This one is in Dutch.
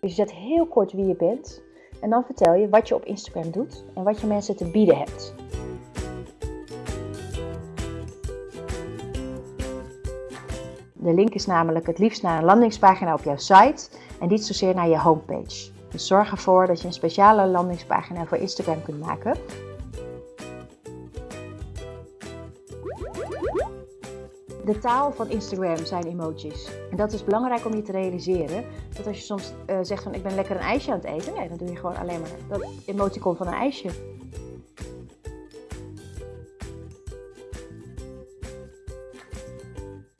Dus je zet heel kort wie je bent en dan vertel je wat je op Instagram doet en wat je mensen te bieden hebt. De link is namelijk het liefst naar een landingspagina op jouw site en niet zozeer naar je homepage. Dus zorg ervoor dat je een speciale landingspagina voor Instagram kunt maken. De taal van Instagram zijn emojis. En dat is belangrijk om je te realiseren. Dat als je soms uh, zegt van ik ben lekker een ijsje aan het eten. Nee, dan doe je gewoon alleen maar dat emoticon van een ijsje.